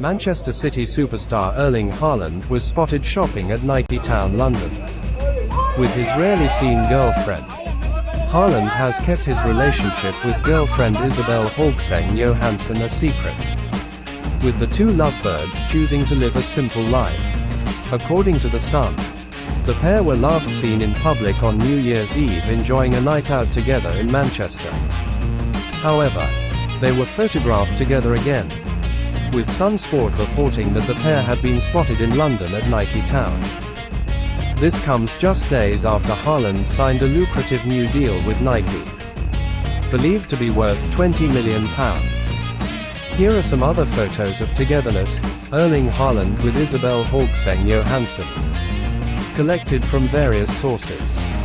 Manchester City superstar Erling Haaland was spotted shopping at Nike Town, London. With his rarely seen girlfriend. Haaland has kept his relationship with girlfriend Isabel Haugseng Johansson a secret. With the two lovebirds choosing to live a simple life. According to The Sun, the pair were last seen in public on New Year's Eve enjoying a night out together in Manchester. However, they were photographed together again, with Sun Sport reporting that the pair had been spotted in London at Nike Town. This comes just days after Haaland signed a lucrative new deal with Nike, believed to be worth £20 million. Here are some other photos of togetherness, Erling Haaland with Isabel Haugseng Johansson, collected from various sources.